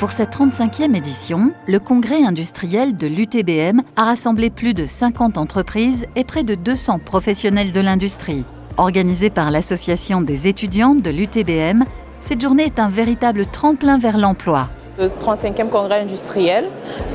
Pour cette 35e édition, le congrès industriel de l'UTBM a rassemblé plus de 50 entreprises et près de 200 professionnels de l'industrie. Organisée par l'Association des étudiants de l'UTBM, cette journée est un véritable tremplin vers l'emploi. Le 35e congrès industriel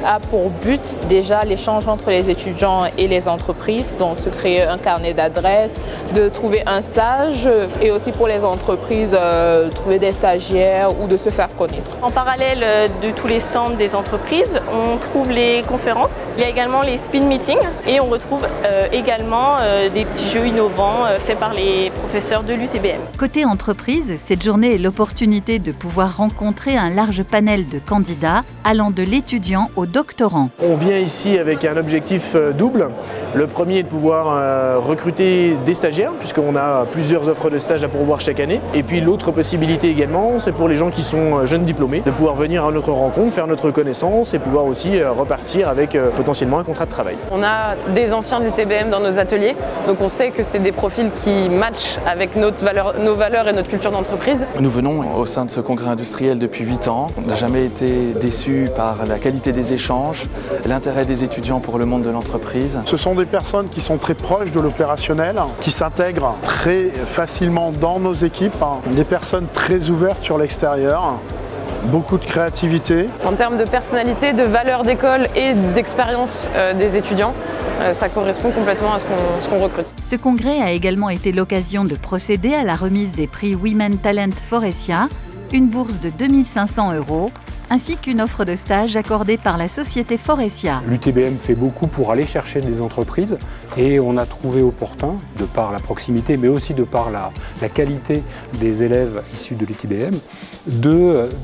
a pour but déjà l'échange entre les étudiants et les entreprises, donc se créer un carnet d'adresses, de trouver un stage et aussi pour les entreprises euh, trouver des stagiaires ou de se faire connaître. En parallèle euh, de tous les stands des entreprises, on trouve les conférences, il y a également les spin meetings et on retrouve euh, également des petits jeux innovants faits par les professeurs de l'UTBM. Côté entreprise, cette journée est l'opportunité de pouvoir rencontrer un large panel de candidats allant de l'étudiant au doctorant. On vient ici avec un objectif euh, double. Le premier est de pouvoir euh, recruter des stagiaires, puisqu'on a plusieurs offres de stage à pourvoir chaque année. Et puis l'autre possibilité également, c'est pour les gens qui sont euh, jeunes diplômés, de pouvoir venir à notre rencontre, faire notre connaissance et pouvoir aussi repartir avec potentiellement un contrat de travail. On a des anciens de l'UTBM dans nos ateliers, donc on sait que c'est des profils qui matchent avec notre valeur, nos valeurs et notre culture d'entreprise. Nous venons au sein de ce congrès industriel depuis 8 ans. On n'a jamais été déçus par la qualité des échanges l'intérêt des étudiants pour le monde de l'entreprise. Ce sont des personnes qui sont très proches de l'opérationnel, qui s'intègrent très facilement dans nos équipes, des personnes très ouvertes sur l'extérieur, beaucoup de créativité. En termes de personnalité, de valeur d'école et d'expérience euh, des étudiants, euh, ça correspond complètement à ce qu'on recrute. Ce congrès a également été l'occasion de procéder à la remise des prix Women Talent Forestia, une bourse de 2500 euros ainsi qu'une offre de stage accordée par la société Forestia. L'UTBM fait beaucoup pour aller chercher des entreprises et on a trouvé opportun, de par la proximité mais aussi de par la, qualité des élèves issus de l'UTBM,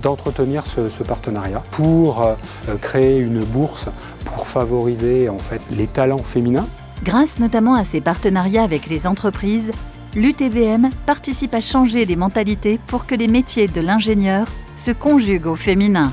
d'entretenir ce, ce, partenariat pour euh, créer une bourse pour favoriser en fait, les talents féminins. Grâce notamment à ces partenariats avec les entreprises, l'UTBM participe à changer les mentalités pour que les métiers de l'ingénieur se conjuguent au féminin.